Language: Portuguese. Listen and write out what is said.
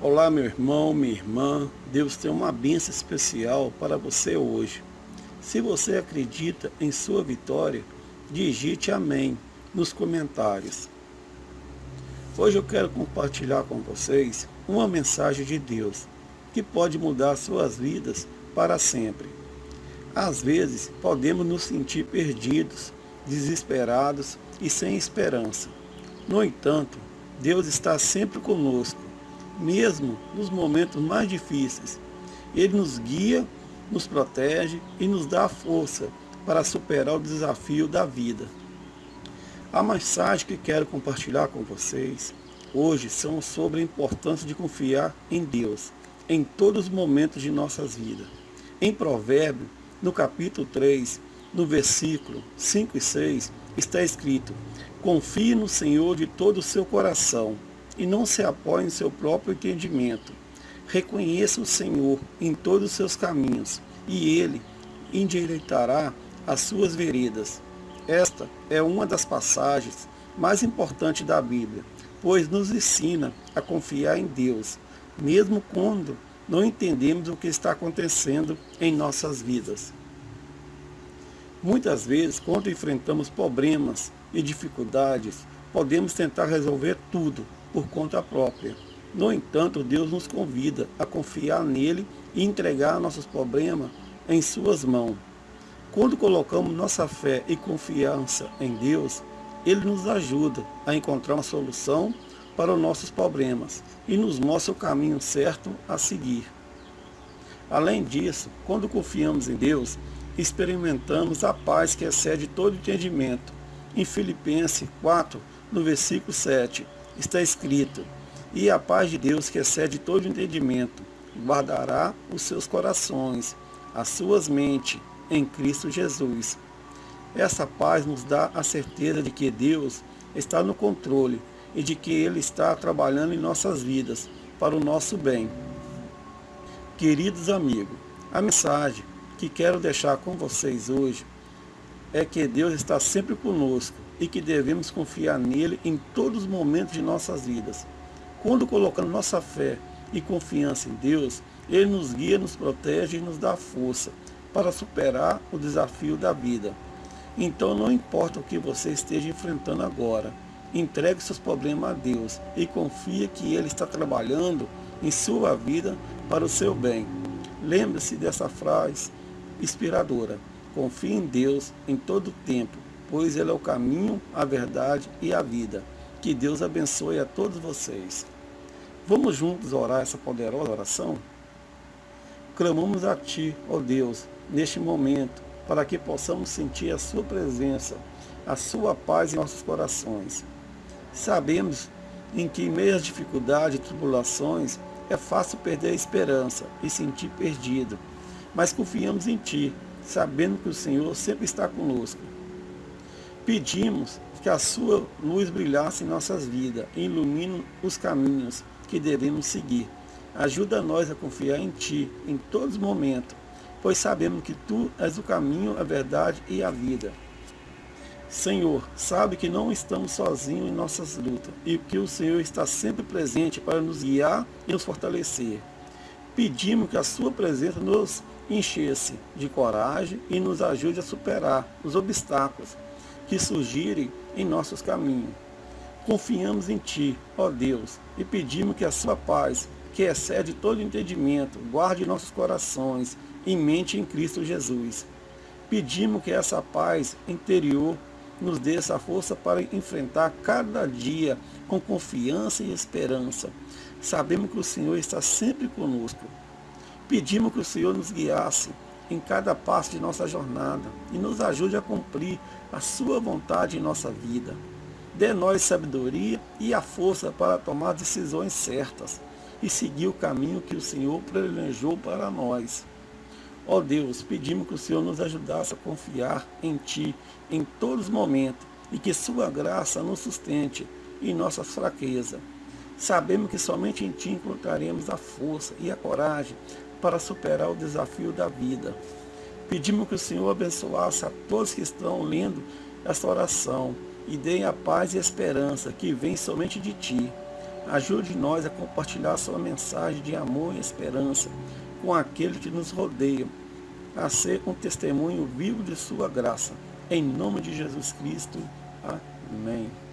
Olá meu irmão, minha irmã, Deus tem uma bênção especial para você hoje. Se você acredita em sua vitória, digite amém nos comentários. Hoje eu quero compartilhar com vocês uma mensagem de Deus que pode mudar suas vidas para sempre. Às vezes podemos nos sentir perdidos, desesperados e sem esperança. No entanto, Deus está sempre conosco mesmo nos momentos mais difíceis. Ele nos guia, nos protege e nos dá força para superar o desafio da vida. A mensagem que quero compartilhar com vocês hoje são sobre a importância de confiar em Deus em todos os momentos de nossas vidas. Em Provérbio, no capítulo 3, no versículo 5 e 6, está escrito, Confie no Senhor de todo o seu coração e não se apoie em seu próprio entendimento. Reconheça o Senhor em todos os seus caminhos, e Ele endireitará as suas veredas. Esta é uma das passagens mais importantes da Bíblia, pois nos ensina a confiar em Deus, mesmo quando não entendemos o que está acontecendo em nossas vidas. Muitas vezes, quando enfrentamos problemas e dificuldades, podemos tentar resolver tudo por conta própria. No entanto, Deus nos convida a confiar nele e entregar nossos problemas em suas mãos. Quando colocamos nossa fé e confiança em Deus, Ele nos ajuda a encontrar uma solução para os nossos problemas e nos mostra o caminho certo a seguir. Além disso, quando confiamos em Deus, experimentamos a paz que excede todo entendimento. Em Filipenses 4, no versículo 7, está escrito, e a paz de Deus que excede todo entendimento, guardará os seus corações, as suas mentes, em Cristo Jesus. Essa paz nos dá a certeza de que Deus está no controle e de que Ele está trabalhando em nossas vidas para o nosso bem. Queridos amigos, a mensagem que quero deixar com vocês hoje é que Deus está sempre conosco e que devemos confiar nele em todos os momentos de nossas vidas. Quando colocamos nossa fé e confiança em Deus, Ele nos guia, nos protege e nos dá força para superar o desafio da vida. Então não importa o que você esteja enfrentando agora, entregue seus problemas a Deus e confie que Ele está trabalhando em sua vida para o seu bem. Lembre-se dessa frase inspiradora. Confie em Deus em todo o tempo, pois Ele é o caminho, a verdade e a vida. Que Deus abençoe a todos vocês. Vamos juntos orar essa poderosa oração? Clamamos a Ti, ó Deus, neste momento, para que possamos sentir a Sua presença, a Sua paz em nossos corações. Sabemos em que, em meio às dificuldades e tribulações, é fácil perder a esperança e sentir perdido, mas confiamos em Ti, sabendo que o Senhor sempre está conosco. Pedimos que a sua luz brilhasse em nossas vidas e ilumine os caminhos que devemos seguir. Ajuda nós a confiar em Ti em todos os momentos, pois sabemos que Tu és o caminho, a verdade e a vida. Senhor, sabe que não estamos sozinhos em nossas lutas e que o Senhor está sempre presente para nos guiar e nos fortalecer. Pedimos que a Sua presença nos enchesse de coragem e nos ajude a superar os obstáculos que surgirem em nossos caminhos. Confiamos em Ti, ó Deus, e pedimos que a Sua paz, que excede todo entendimento, guarde nossos corações e mente em Cristo Jesus. Pedimos que essa paz interior nos dê essa força para enfrentar cada dia com confiança e esperança. Sabemos que o Senhor está sempre conosco Pedimos que o Senhor nos guiasse em cada passo de nossa jornada e nos ajude a cumprir a sua vontade em nossa vida. Dê nós sabedoria e a força para tomar decisões certas e seguir o caminho que o Senhor planejou para nós. Ó Deus, pedimos que o Senhor nos ajudasse a confiar em Ti em todos os momentos e que Sua graça nos sustente em nossas fraquezas. Sabemos que somente em Ti encontraremos a força e a coragem para superar o desafio da vida. Pedimos que o Senhor abençoasse a todos que estão lendo esta oração e deem a paz e a esperança que vem somente de Ti. Ajude nós a compartilhar sua mensagem de amor e esperança com aqueles que nos rodeiam, a ser um testemunho vivo de sua graça. Em nome de Jesus Cristo. Amém.